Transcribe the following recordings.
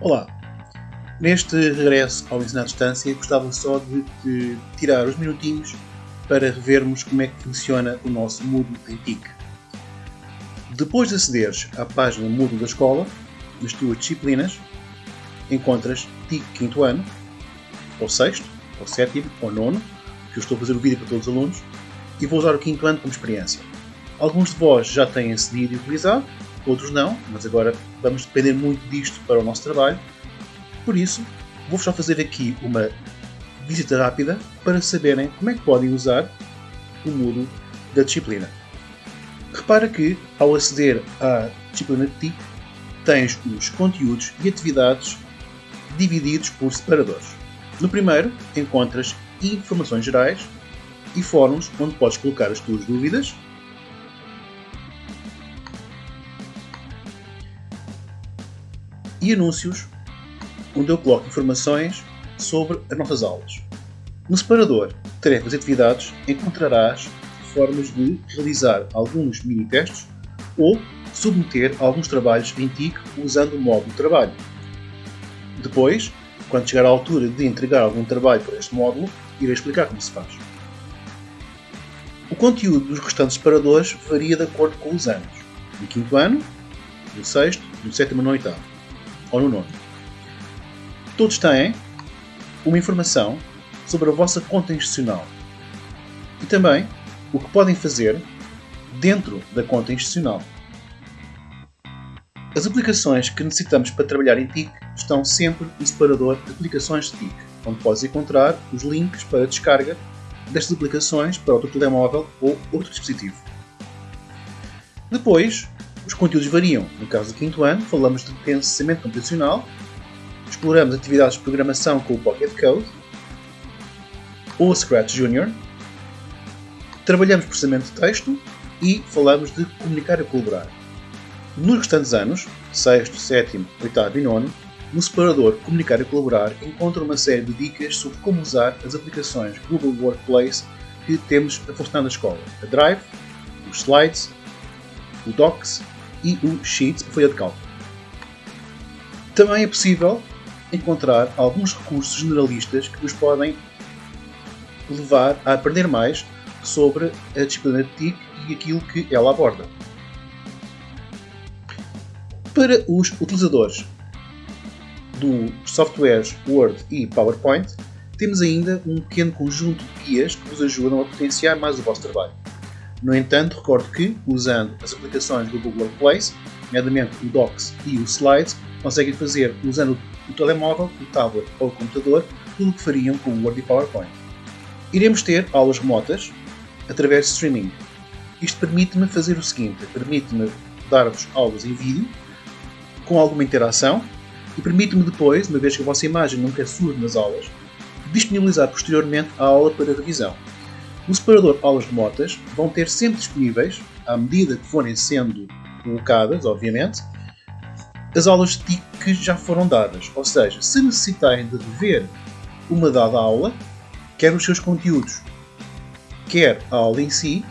Olá! Neste regresso ao ensino à distância, gostava só de, tirar uns minutinhos para revermos como é que funciona o nosso Moodle em TIC. Depois de acederes à página Moodle da escola, nas tuas disciplinas, encontras TIC quinto ano, ou sexto, ou sétimo, ou nono, que eu estou a fazer o vídeo para todos os alunos, e vou usar o quinto ano como experiência. Alguns de vós já têm acedido e utilizado, outros não, mas agora vamos depender muito disto para o nosso trabalho. Por isso, vou só fazer aqui uma visita rápida para saberem como é que podem usar o Moodle da disciplina. Repara que, ao aceder à disciplina de TIC, tens os conteúdos e atividades divididos por separadores. No primeiro, encontras informações gerais e fóruns onde podes colocar as tuas dúvidas e anúncios, onde eu coloco informações sobre as nossas aulas. No separador Tarefas e Atividades encontrarás formas de realizar alguns mini-testes ou submeter alguns trabalhos em TIC usando o módulo trabalho. Depois, quando chegar à altura de entregar algum trabalho para este módulo, irei explicar como se faz. O conteúdo dos restantes separadores varia de acordo com os anos. No quinto ano, no sexto, no sétimo e no oitavo ou no nono. Todos têm uma informação sobre a vossa conta institucional e também o que podem fazer dentro da conta institucional. As aplicações que necessitamos para trabalhar em TIC estão sempre no separador Aplicações de TIC, onde podes encontrar os links para descarga destas aplicações para o teu telemóvel ou outro dispositivo. Depois, os conteúdos variam. No caso do quinto ano, falamos de pensamento computacional, exploramos atividades de programação com o Pocket Code ou Scratch Junior, trabalhamos processamento de texto e falamos de comunicar e colaborar. Nos restantes anos, 6, 7, 8 e 9, no separador Comunicar e Colaborar encontra uma série de dicas sobre como usar as aplicações Google Workplace que temos a funcionar na escola. A Drive, os Slides, o Docs e o Sheets para folha de cálculo. Também é possível encontrar alguns recursos generalistas que nos podem levar a aprender mais sobre a disciplina de TIC e aquilo que ela aborda. Para os utilizadores dos softwares Word e PowerPoint, temos ainda um pequeno conjunto de guias que vos ajudam a potenciar mais o vosso trabalho. No entanto, recordo que, usando as aplicações do Google Workplace, nomeadamente o Docs e o Slides, conseguem fazer, usando o telemóvel, o tablet ou o computador, tudo o que fariam com o Word e PowerPoint. Iremos ter aulas remotas através de streaming. Isto permite-me fazer o seguinte: permite-me dar-vos aulas em vídeo, com alguma interação, e permite-me depois, uma vez que a vossa imagem nunca surge nas aulas, disponibilizar posteriormente a aula para revisão. No separador aulas remotas vão ter sempre disponíveis, à medida que forem sendo colocadas, obviamente, as aulas TIC que já foram dadas. Ou seja, se necessitarem de rever uma dada aula, quer os seus conteúdos, quer a aula em si,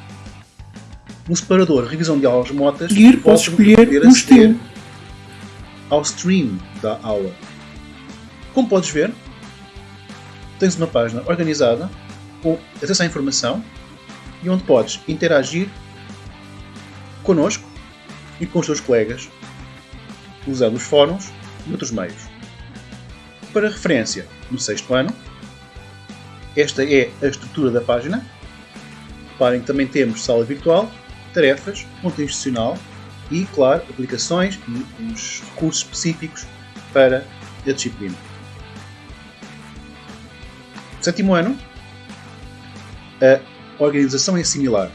no separador revisão de aulas remotas, posso escolher um estilo ao stream da aula. Como podes ver, tens uma página organizada com acesso à informação e onde podes interagir connosco e com os teus colegas usando os fóruns e outros meios. Para referência, no sexto ano, esta é a estrutura da página. Reparem que também temos sala virtual, tarefas, conta institucional e, claro, aplicações e os recursos específicos para a disciplina. Sétimo ano, a organização é similar.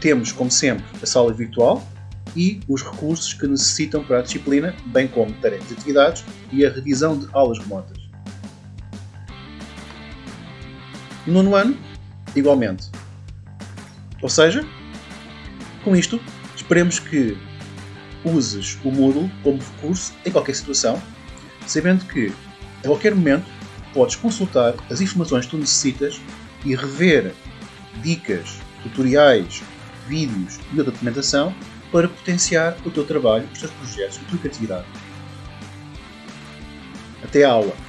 Temos, como sempre, a sala virtual e os recursos que necessitam para a disciplina, bem como tarefas e atividades e a revisão de aulas remotas. No nono ano, igualmente. Ou seja, com isto, esperemos que uses o Moodle como recurso em qualquer situação, sabendo que, a qualquer momento, podes consultar as informações que tu necessitas e rever dicas, tutoriais, vídeos e outra documentação para potenciar o teu trabalho, os teus projetos, a tua criatividade. Até à aula!